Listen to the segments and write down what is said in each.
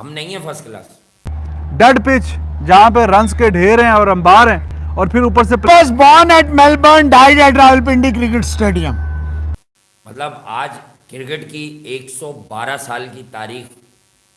हम नहीं है फ़र्स्ट क्लास डेड पिच जहाँ पे रन्स के ढेर हैं और अंबार हैं और फिर ऊपर से born at Melbourne, died at Rawalpindi Cricket Stadium. मतलब आज क्रिकेट की 112 साल की तारीख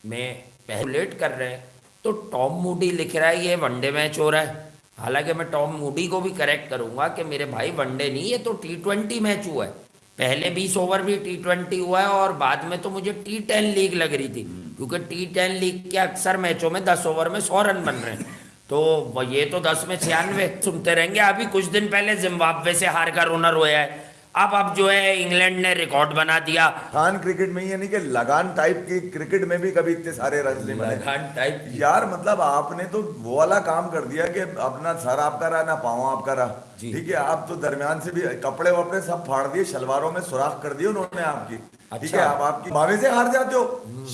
में पहलेट कर रहे हैं तो टॉम मूडी लिख रहा है ये वनडे मैच हो रहा है। हालाँकि मैं टॉम मूडी को भी करेक्ट करूँगा कि मेरे भाई वनडे नहीं ये तो टी ट्वेंटी मैच हुआ है। पहले बीस ओवर भी टी ट्वेंटी हुआ है और बाद में तो मुझे टी टेन लीग लग रही थी। क्योंकि टी टेन लीग के अक्सर मैचों में दस ओवर में सौ रन बन रहे हैं। तो ये तो दस में छियानवे सुनते रहेंगे। अभी कुछ दिन पहले जिम्बाब्वे से हार कर ओनर रोया है। अब अब जो है इंग्लैंड ने रिकॉर्ड बना दिया। खान क्रिकेट में ये नहीं कि लगान टाइप की क्रिकेट में भी कभी इतने सारे रन नहीं बने। लगान टाइप यार मतलब आपने तो वो वाला काम कर दिया कि अपना सर आपका रहा ना पाँव आपका रहा। ठीक है आप तो दरमियान से भी कपड़े वपड़े सब फाड़ दिए शलवारों में सुराख कर दिए उन्होंने आपकी। ठीक है अच्छा। आप आपकी भावे से हार जाते हो।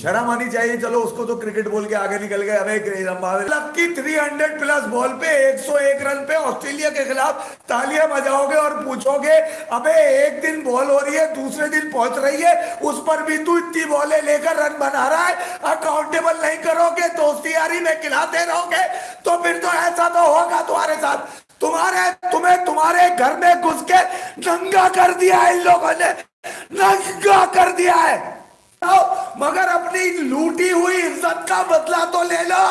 शर्म आनी चाहिए चलो उसको तो क्रिकेट बोल के आगे निकल गए अबे लकी 300 प्लस बॉल पे 101 रन पे ऑस्ट्रेलिया के खिलाफ तालियाँ बजाओगे और पूछोगे अबे एक दिन बॉल हो रही है दूसरे दिन पहुँच रही है उस पर भी तू इतनी बॉले लेकर रन बना रहा है अकाउंटेबल नहीं करोगे दोस्ती यारी में खिलाते रहोगे तो फिर तो ऐसा तो होगा तुम्हारे साथ। तुम्हारे तुम्हें तुम्हारे घर में घुस के नंगा कर दिया है इन लोगों ने। नंगा कर दिया है। आओ, मगर अपनी लूटी हुई इज़्ज़त का बदला तो ले लो।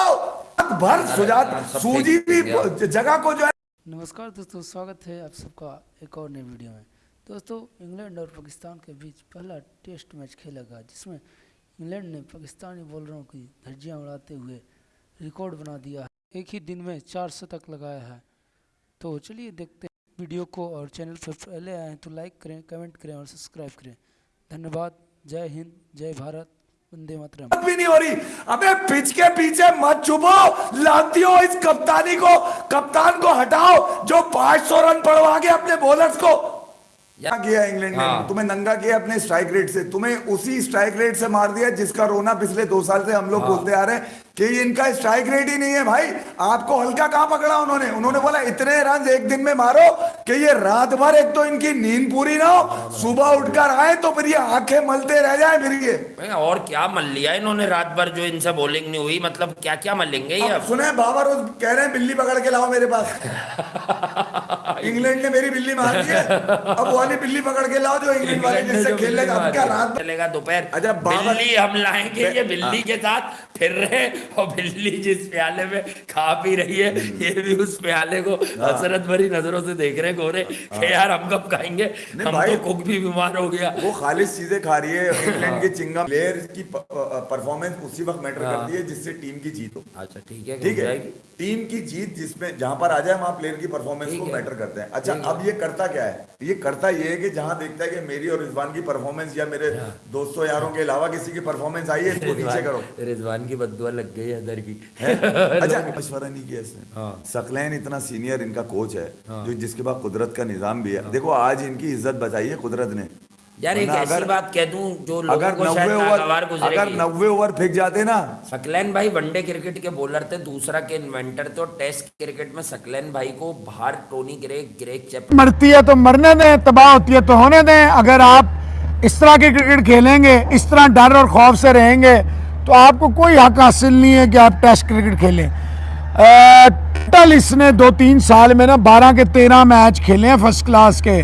भर सुजात सूजी भी जगह को जो है नमस्कार दोस्तों स्वागत है आप सबका एक और नई वीडियो में। दोस्तों इंग्लैंड और पाकिस्तान के बीच पहला टेस्ट मैच खेला गया जिसमें इंग्लैंड ने पाकिस्तानी बॉलरों की धज्जियाँ उड़ाते हुए रिकॉर्ड बना दिया है। एक ही दिन में चार शतक लगाया है। तो चलिए देखते हैं वीडियो को और चैनल पर पहले आए तो लाइक करें कमेंट करें और सब्सक्राइब करें। धन्यवाद। जय हिंद जय भारत। वंदे मातरम। भी नहीं हो रही। अबे पिच के पीछे मत छुपो। लाती हो इस कप्तानी को। कप्तान को हटाओ जो 500 रन पड़वा के अपने बॉलर्स को। क्या किया इंग्लैंड ने? हाँ। तुम्हें नंगा किया अपने स्ट्राइक रेट से। तुम्हें उसी स्ट्राइक रेट से मार दिया जिसका रोना पिछले दो साल से हम लोग बोलते आ रहे हैं। कि इनका स्ट्राइक रेट ही नहीं है भाई। आपको हल्का कहाँ पकड़ा उन्होंने? उन्होंने बोला इतने रन एक दिन में मारो कि ये रात भर एक तो इनकी नींद पूरी ना हो। सुबह उठकर आए तो फिर ये आँखें मलते रह जाए फिर ये। और क्या मल लिया इन्होंने रात भर जो इनसे बॉलिंग नहीं हुई? मतलब क्या क्या मलेंगे ये अब अब? सुने बाबा रोज कह रहे हैं बिल्ली पकड़ के लाओ मेरे पास। इंग्लैंड ने मेरी बिल्ली मार दी है। अब वाली बिल्ली पकड़ के लाओ जो इंग्लैंड वाले जिससे जो खेल अब क्या रात चलेगा दोपहर। अच्छा, बिल्ली हम लाएँगे ये बिल्ली हाँ। के साथ। फिर रहे और बिल्ली जिस प्याले में खा पी रही है ये भी उस प्याले को हाँ। हसरत भरी नज़रों से देख रहे गोरे कि यार हम कब खाएँगे? हम तो कुक भी बीमार हो गया। वो खालिश चीज़ें खा रही है इंग्लैंड की चिंगम प्लेयर की परफॉर्मेंस उसी वक्त मैटर हाँ। करती है जिससे टीम की जीत हो। अच्छा ठीक है ठीक है टीम की जीत जिसमें जहाँ पर आ जाए वहाँ प्लेयर की परफॉर्मेंस को मैटर करते हैं। अच्छा अब ये करता क्या है? ये करता ये है कि जहाँ देखता है कि मेरी और रिजवान की परफॉर्मेंस या मेरे हाँ। दोस्तों यारों के अलावा किसी की परफॉर्मेंस आई है इसको नीचे करो। रिजवान की बदुआ लग गई है अंदर की। अच्छा मशवरा नहीं किया इसने हाँ। सकलैन इतना सीनियर इनका कोच है जो जिसके पास कुदरत का निज़ाम भी है। देखो आज इनकी इज़्ज़त बचाई है कुदरत ने। यार एक ऐसी अगर- बात कह दूँ जो लोगों अगर को शायद ओवर अगर नब्बे ओवर फेंक जाते ना। सकलैन भाई वनडे क्रिकेट के बॉलर थे दूसरा के इन्वेंटर थे और टेस्ट क्रिकेट में सकलैन भाई को बाहर टोनी ग्रेग ग्रेग चैप मरती है तो मरने दें तबाह होती है तो होने दें। अगर आप इस तरह के क्रिकेट खेलेंगे इस तरह डर और खौफ से रहेंगे तो आपको कोई हक हासिल नहीं है कि आप टेस्ट क्रिकेट खेलें। टोटल इसने दो तीन साल में ना बारह के तेरह मैच खेले हैं फ़र्स्ट क्लास के,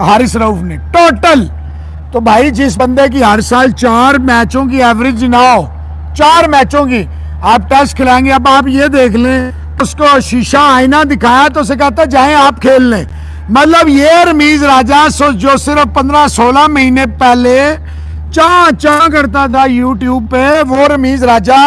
हारिस रऊफ ने। टोटल! तो भाई, जिस बंदे की हर साल चार मैचों की एवरेज ना हो, चार मैचों की, आप टेस्ट खिलाएँगे। अब आप ये देख लें, उसको शीशा आईना दिखाया तो उसे कहता जाए आप खेल लें। मतलब ये रमीज राजा जो सिर्फ़ पंद्रह सोलह महीने पहले चाह चाह करता था यूट्यूब पे? वो रमीज राजा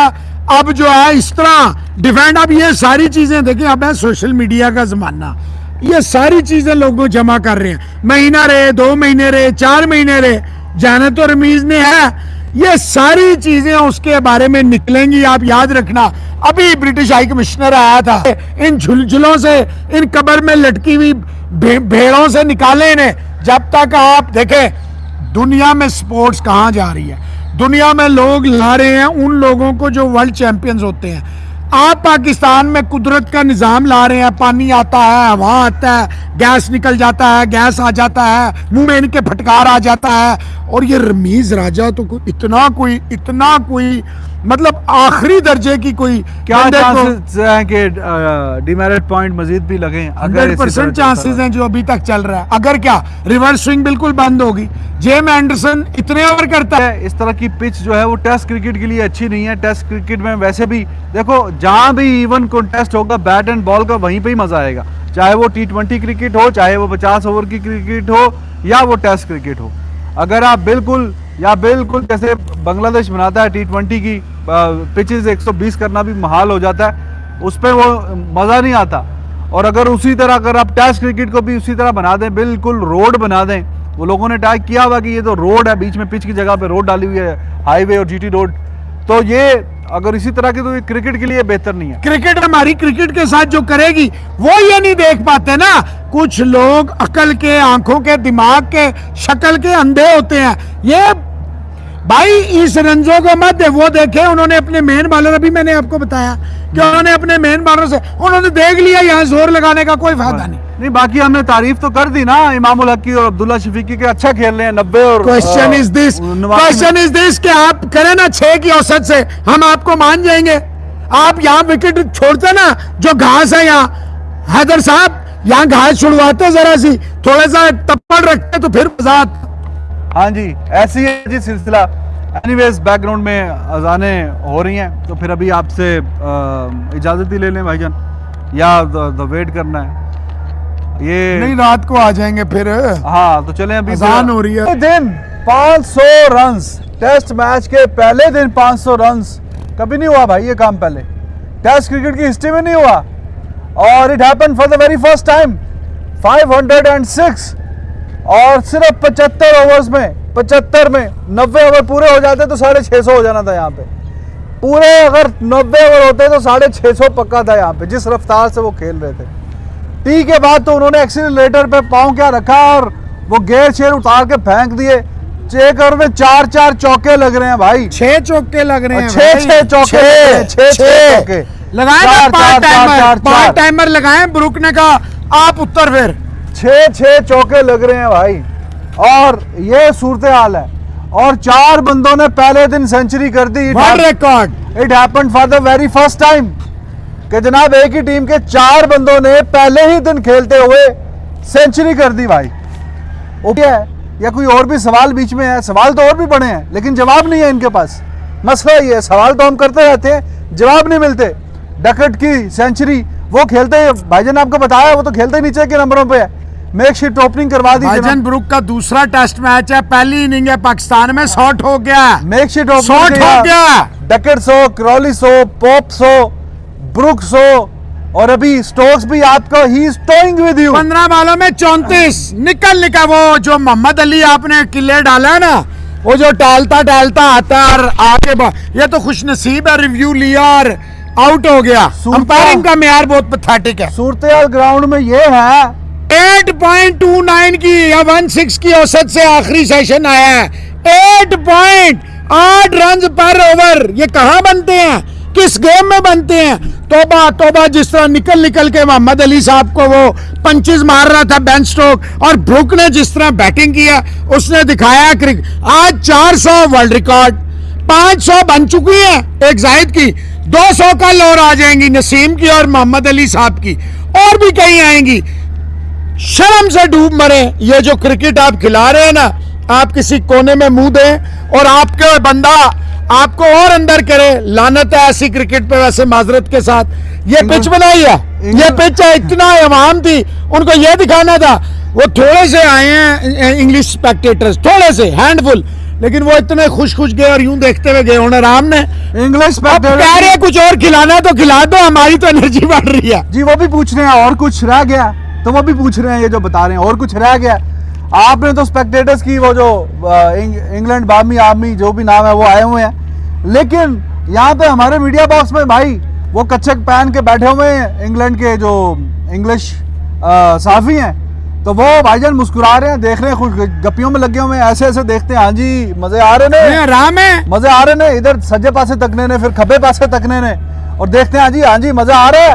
अब जो है इस तरह डिफेंड अब ये सारी चीज़ें। देखिए अब है सोशल मीडिया का जमाना। ये सारी चीज़ें लोगों जमा कर रहे हैं। महीना रहे दो महीने रहे चार महीने रहे। जाने तो रमीज ने है। ये सारी चीज़ें उसके बारे में निकलेंगी आप याद रखना। अभी ब्रिटिश हाई कमिश्नर आया था। इन झुलझुलों से इन कबर में लटकी हुई भे, भेड़ों से निकाले इन्हें। जब तक आप देखें दुनिया में स्पोर्ट्स कहाँ जा रही है? दुनिया में लोग ला रहे हैं उन लोगों को जो वर्ल्ड चैंपियंस होते हैं। आप पाकिस्तान में कुदरत का निज़ाम ला रहे हैं, पानी आता है, हवा आता है गैस निकल जाता है गैस आ जाता है, मुँह में इनके फटकार आ जाता है। और ये रमीज राजा तो कोई इतना कोई इतना कोई मतलब आखिरी दर्जे की कोई क्या चांसेस हैं कि डिमेरिट पॉइंट मजीद भी लगे हंड्रेड परसेंट चांसेस हैं जो अभी तक चल रहा है। अगर क्या रिवर्स स्विंग बिल्कुल बंद होगी। जेम एंडरसन इतने ओवर करता है। इस तरह की पिच जो है वो टेस्ट क्रिकेट के लिए अच्छी नहीं है। टेस्ट क्रिकेट में वैसे भी देखो जहाँ भी इवन कॉन्टेस्ट होगा बैट एंड बॉल का वहीं पे ही मज़ा आएगा। चाहे वो टी ट्वेंटी क्रिकेट हो चाहे वो पचास ओवर की क्रिकेट हो या वो टेस्ट क्रिकेट हो। अगर आप बिल्कुल या बिल्कुल जैसे बांग्लादेश बनाता है टी ट्वेंटी की पिचेस 120 करना भी महाल हो जाता है, उस पर वो मज़ा नहीं आता। और अगर उसी तरह, अगर आप टेस्ट क्रिकेट को भी उसी तरह बना दें, बिल्कुल रोड बना दें, वो लोगों ने ट्राई किया हुआ कि ये तो रोड है, बीच में पिच की जगह पे रोड डाली हुई है हाईवे और जीटी रोड तो ये, अगर इसी तरह की तो ये क्रिकेट के लिए बेहतर नहीं है। क्रिकेट हमारी क्रिकेट के साथ जो करेगी, वो ये नहीं देख पाते ना कुछ लोग अकल के आँखों के दिमाग के शक्ल के अंधे होते हैं। ये भाई इस रंजो को मत दे। वो देखे उन्होंने अपने मेन बॉलर अभी मैंने आपको बताया कि उन्होंने अपने मेन बॉलर से उन्होंने देख लिया यहाँ ज़ोर लगाने का कोई फ़ायदा नहीं। नहीं बाकी हमने तारीफ़ तो कर दी ना इमाम हक की और अब्दुल्ला शफीकी के अच्छा खेल रहे हैं नब्बे और question is this question is this कि आप करें ना छह की औसत से हम आपको मान जाएँगे। आप यहाँ विकेट छोड़ते ना जो घास है यहाँ हैदर साहब यहाँ घास छुड़वाते जरा सी। थोड़ा सा टप्पड़ रखते तो फिर मज़ा हाँ जी ऐसी है जी सिलसिला। एनीवेज बैकग्राउंड में अजाने हो रही हैं तो फिर अभी आपसे इजाज़त ही ले लें भाईजान या द वेट करना है। ये नहीं रात को आ जाएँगे फिर। हाँ तो चलें अभी अजान हो रही है। दिन 500 रन्स टेस्ट मैच के पहले दिन 500 रन्स कभी नहीं हुआ भाई ये काम पहले। टेस्ट क्रिकेट की हिस्ट्री में नहीं हुआ। और it happen for the very first time 506 और सिर्फ़ 75 ओवर्स में 75 में 90 ओवर पूरे हो जाते तो साढ़े छः हो जाना था यहाँ पे। पूरे अगर 90 ओवर होते तो साढ़े छः पक्का था यहाँ पे जिस रफ्तार से वो खेल रहे थे। टी के बाद तो उन्होंने एक्सीटर पे पाँव क्या रखा और वो गेर शेर उतार के फेंक दिए। चेक ओवर में चार चार चौके लग रहे हैं भाई। छह चौके लग रहे हैं छह छह चौके छह छह। चौके। लगाए टाइमर। टाइमर लगाए ब्रुक ने कहा आप उत्तर फिर। छः छः चौके लग रहे हैं भाई। और ये सूरत हाल है। और चार बंदों ने पहले दिन सेंचुरी कर दी। Record it happened for the very first time कि जनाब एक ही टीम के चार बंदों ने पहले ही दिन खेलते हुए सेंचुरी कर दी भाई। ओके है या कोई और भी सवाल बीच में है? सवाल तो और भी बड़े हैं लेकिन जवाब नहीं है इनके पास। मसला ये है सवाल तो हम करते रहते हैं जवाब नहीं मिलते। डकट की सेंचुरी वो खेलते भाईजान ने आपको बताया वो तो खेलते ही नीचे के नंबरों पे है। मेक शीट ओपनिंग करवा दी भाईजान ब्रुक का दूसरा टेस्ट मैच है पहली इनिंग है पाकिस्तान में शॉट हो गया। मेक शीट शॉट हो गया। Duckett so Crawley so Pope so Brook so और अभी स्टोक्स भी आपको ही इज़ टोइंग विद यू पंद्रह बालों में चौंतीस निकल निकल वो जो मोहम्मद अली आपने किले डाला है ना वो जो टालता टालता आता है और आगे ये तो खुश नसीब है रिव्यू लिया और आउट हो गया। अंपायरिंग का मेयार बहुत पथेटिक है। सूरत ग्राउंड में ये है। 8.29 की या 16 की औसत से आखिरी सेशन आया है। 8 पॉइंट आठ रन पर ओवर ये कहाँ बनते हैं? किस गेम में बनते हैं? तोबा तोबा जिस तरह निकल निकल के मोहम्मद अली साहब को वो पंचेस मार रहा था बेन स्ट्रोक और ब्रुक ने जिस तरह बैटिंग किया उसने दिखाया क्रिक आज 400 वर्ल्ड रिकॉर्ड 500 बन चुकी है एक जाहिद की। 200 कल और आ जाएँगी नसीम की और मोहम्मद अली साहब की। और भी कहीं आएँगी। शर्म से डूब मरे। ये जो क्रिकेट आप खिला रहे हैं ना आप किसी कोने में मुँह दें और आपके बंदा आपको और अंदर करे। लानत है ऐसी क्रिकेट पे वैसे माजरत के साथ। ये पिच बनाई है। ये पिच है इतना अवाम थी। उनको ये दिखाना था। वो थोड़े से आए हैं इंग्लिश स्पेक्टेटर्स थोड़े से हैंडफुल लेकिन वो इतने खुश खुश गए और यूँ देखते हुए गए उन्हें राम ने इंग्लिश कह रहे कुछ और खिलाना तो खिला दो हमारी तो एनर्जी बढ़ रही है. जी वो भी पूछ रहे हैं और कुछ रह गया? तो वो भी पूछ रहे हैं ये जो बता रहे हैं और कुछ रह गया? आपने तो स्पेक्टेटर्स की वो जो इंग्लैंड बामी आर्मी जो भी नाम है वो आए हुए हैं। लेकिन यहाँ पे हमारे मीडिया बॉक्स में भाई वो कच्छक पहन के बैठे हुए हैं इंग्लैंड के जो इंग्लिश साफी हैं। तो वो भाईजान मुस्कुरा रहे हैं देख रहे हैं खुश गपियों में लगे हुए हैं ऐसे ऐसे देखते हैं। हाँ जी मज़े आ रहे हैं ने? आराम है। मज़े आ रहे ने? इधर सज्जे पासे तकने ने फिर खब्बे पासे तकने ने। और देखते हैं हाँ जी हाँ जी मज़ा आ रहा है।